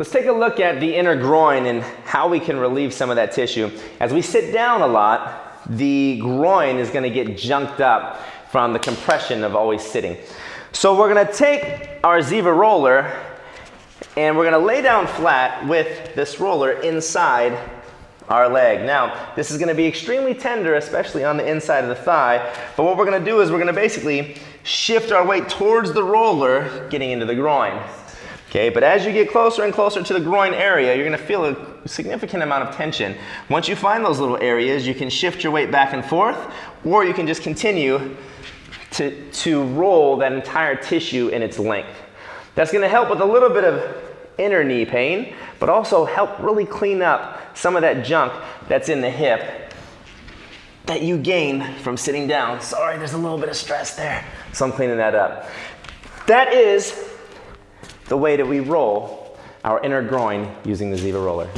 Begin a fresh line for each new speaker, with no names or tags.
Let's take a look at the inner groin and how we can relieve some of that tissue. As we sit down a lot, the groin is gonna get junked up from the compression of always sitting. So we're gonna take our Ziva roller and we're gonna lay down flat with this roller inside our leg. Now, this is gonna be extremely tender, especially on the inside of the thigh, but what we're gonna do is we're gonna basically shift our weight towards the roller, getting into the groin. Okay, but as you get closer and closer to the groin area, you're gonna feel a significant amount of tension. Once you find those little areas, you can shift your weight back and forth, or you can just continue to, to roll that entire tissue in its length. That's gonna help with a little bit of inner knee pain, but also help really clean up some of that junk that's in the hip that you gain from sitting down. Sorry, there's a little bit of stress there. So I'm cleaning that up. That is the way that we roll our inner groin using the Ziva roller.